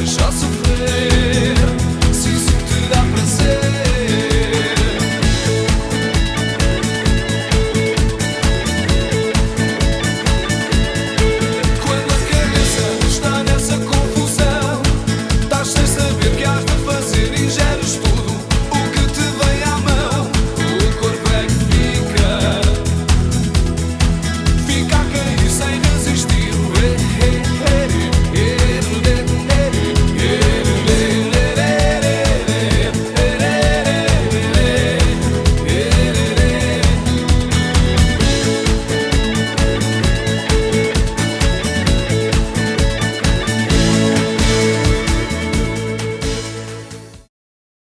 deixar sofrer.